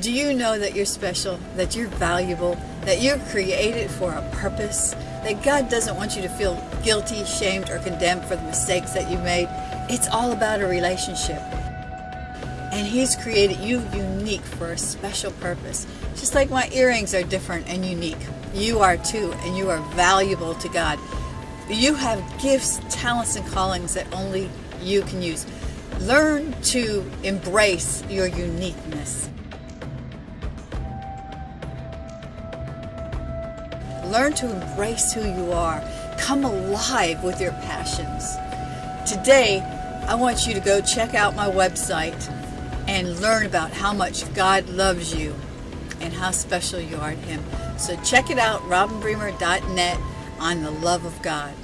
Do you know that you're special, that you're valuable, that you're created for a purpose, that God doesn't want you to feel guilty, shamed, or condemned for the mistakes that you made? It's all about a relationship. And He's created you unique for a special purpose. Just like my earrings are different and unique. You are too, and you are valuable to God. You have gifts, talents, and callings that only you can use. Learn to embrace your uniqueness. Learn to embrace who you are. Come alive with your passions. Today, I want you to go check out my website and learn about how much God loves you and how special you are to Him. So check it out, robinbremer.net on the love of God.